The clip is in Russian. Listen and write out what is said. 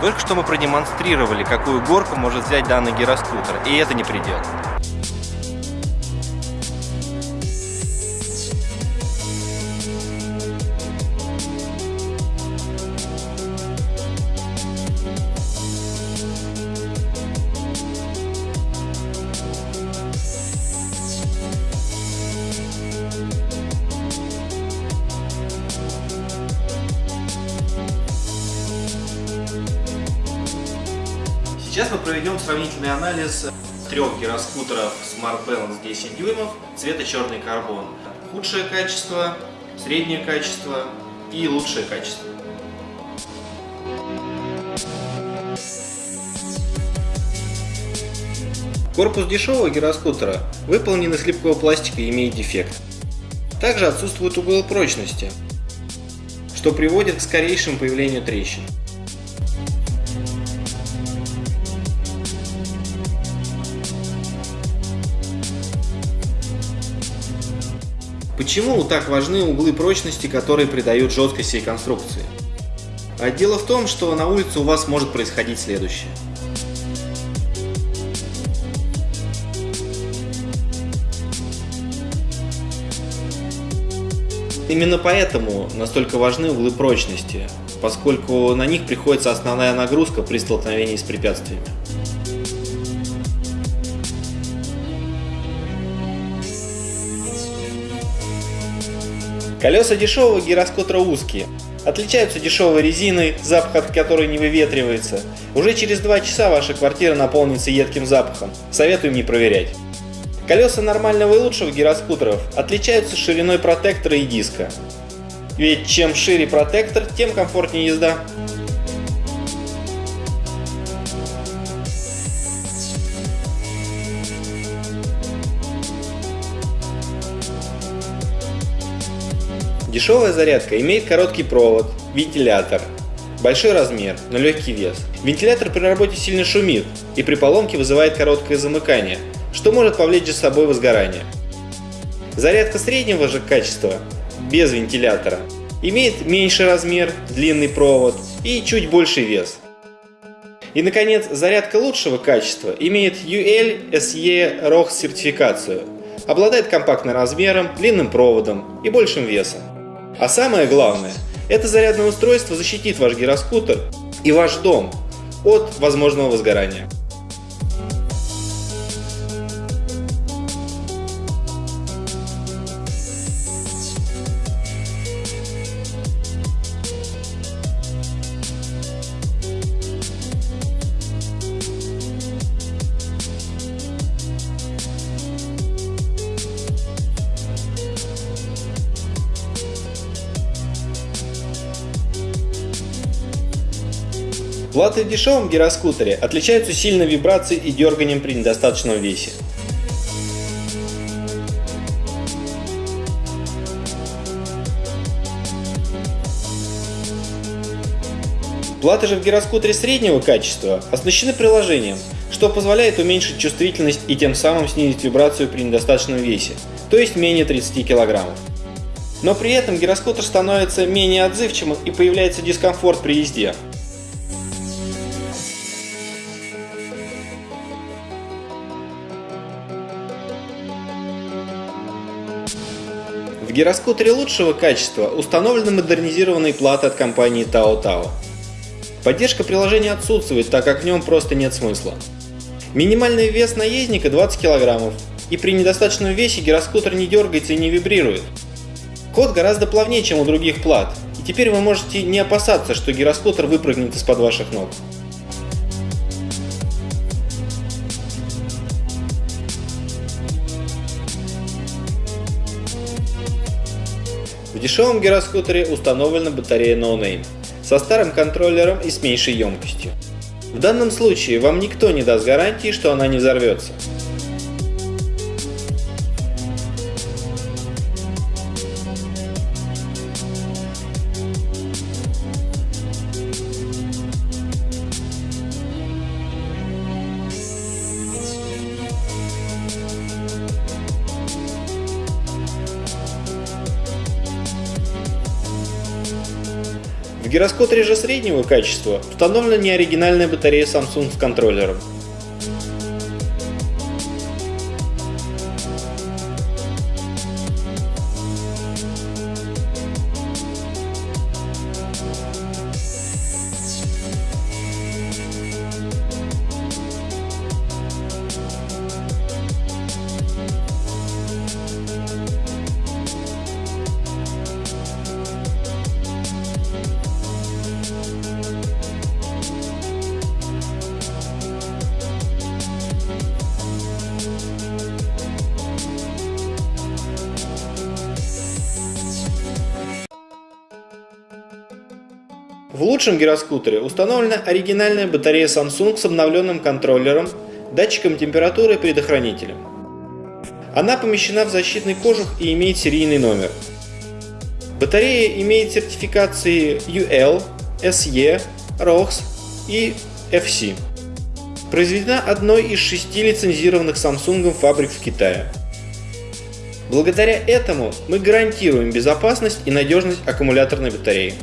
Только что мы продемонстрировали, какую горку может взять данный гироскутер, и это не предел. Сейчас мы проведем сравнительный анализ трех гироскутеров Smart Balance 10 дюймов цвета черный карбон. Худшее качество, среднее качество и лучшее качество. Корпус дешевого гироскутера выполнен из липкого пластика и имеет дефект. Также отсутствует угол прочности, что приводит к скорейшему появлению трещин. Почему так важны углы прочности, которые придают жесткость всей конструкции? А дело в том, что на улице у вас может происходить следующее. Именно поэтому настолько важны углы прочности, поскольку на них приходится основная нагрузка при столкновении с препятствиями. Колеса дешевого гироскутера узкие, отличаются дешевой резиной, запах от которой не выветривается. Уже через 2 часа ваша квартира наполнится едким запахом. Советуем не проверять. Колеса нормального и лучшего гироскутеров отличаются шириной протектора и диска. Ведь чем шире протектор, тем комфортнее езда. Дешевая зарядка имеет короткий провод, вентилятор, большой размер, но легкий вес. Вентилятор при работе сильно шумит и при поломке вызывает короткое замыкание, что может повлечь за собой возгорание. Зарядка среднего же качества, без вентилятора, имеет меньший размер, длинный провод и чуть больший вес. И, наконец, зарядка лучшего качества имеет UL SE ROX сертификацию, обладает компактным размером, длинным проводом и большим весом. А самое главное, это зарядное устройство защитит ваш гироскутер и ваш дом от возможного возгорания. Платы в дешевом гироскутере отличаются сильной вибрацией и дерганием при недостаточном весе. Платы же в гироскутере среднего качества оснащены приложением, что позволяет уменьшить чувствительность и тем самым снизить вибрацию при недостаточном весе, то есть менее 30 кг. Но при этом гироскутер становится менее отзывчивым и появляется дискомфорт при езде. В гироскутере лучшего качества установлены модернизированные платы от компании Tao Tao. Поддержка приложения отсутствует, так как в нем просто нет смысла. Минимальный вес наездника 20 кг, и при недостаточном весе гироскутер не дергается и не вибрирует. Ход гораздо плавнее, чем у других плат, и теперь вы можете не опасаться, что гироскутер выпрыгнет из-под ваших ног. В дешевом гироскутере установлена батарея No Name со старым контроллером и с меньшей емкостью. В данном случае вам никто не даст гарантии, что она не взорвется. Гироскутере же среднего качества установлена неоригинальная батарея Samsung с контроллером. В лучшем гироскутере установлена оригинальная батарея Samsung с обновленным контроллером, датчиком температуры и предохранителем. Она помещена в защитный кожух и имеет серийный номер. Батарея имеет сертификации UL, SE, ROX и FC. Произведена одной из шести лицензированных Samsung фабрик в Китае. Благодаря этому мы гарантируем безопасность и надежность аккумуляторной батареи.